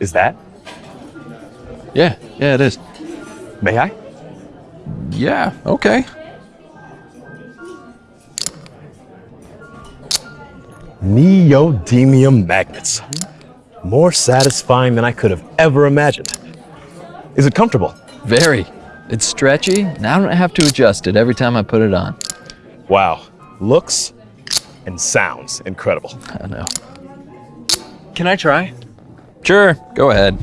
Is that? Yeah, yeah, it is. May I? Yeah, okay. Neodymium magnets. More satisfying than I could have ever imagined. Is it comfortable? Very. It's stretchy, and I don't have to adjust it every time I put it on. Wow. Looks and sounds incredible. I know. Can I try? Sure, go ahead.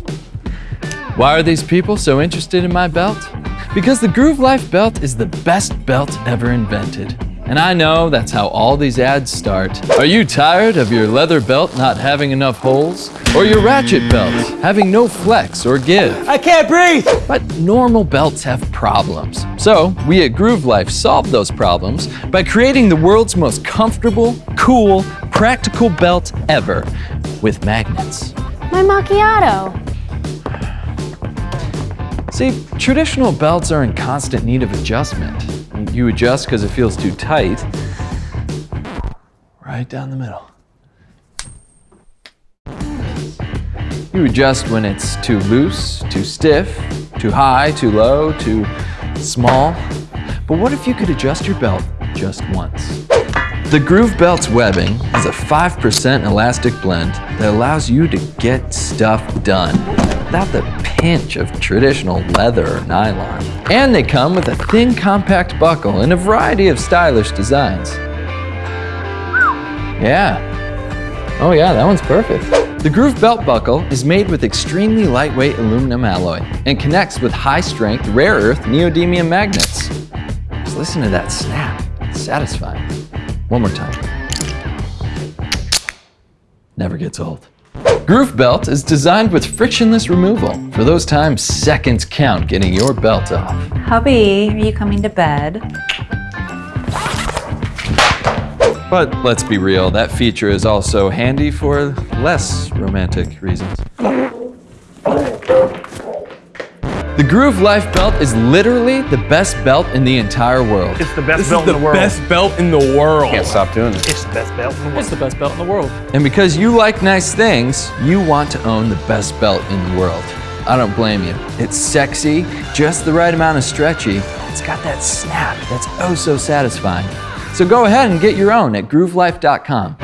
Why are these people so interested in my belt? Because the Groove Life belt is the best belt ever invented. And I know that's how all these ads start. Are you tired of your leather belt not having enough holes? Or your ratchet belt having no flex or give? I can't breathe! But normal belts have problems. So we at Groove Life solved those problems by creating the world's most comfortable, cool, practical belt ever with magnets. My macchiato. See, traditional belts are in constant need of adjustment. You adjust because it feels too tight. Right down the middle. You adjust when it's too loose, too stiff, too high, too low, too small. But what if you could adjust your belt just once? The Groove Belt's webbing is a 5% elastic blend that allows you to get stuff done without the pinch of traditional leather or nylon. And they come with a thin compact buckle in a variety of stylish designs. Yeah. Oh yeah, that one's perfect. The Groove Belt Buckle is made with extremely lightweight aluminum alloy and connects with high-strength, rare earth neodymium magnets. Just listen to that snap. It's satisfying. One more time. Never gets old. Groove Belt is designed with frictionless removal. For those times seconds count getting your belt off. Hubby, are you coming to bed? But let's be real, that feature is also handy for less romantic reasons. The Groove Life belt is literally the best belt in the entire world. It's the best This belt is the in the world. best belt in the world. Can't stop doing this. It's the best belt in the world. It's the best belt in the world. And because you like nice things, you want to own the best belt in the world. I don't blame you. It's sexy, just the right amount of stretchy. It's got that snap that's oh so satisfying. So go ahead and get your own at groovelife.com.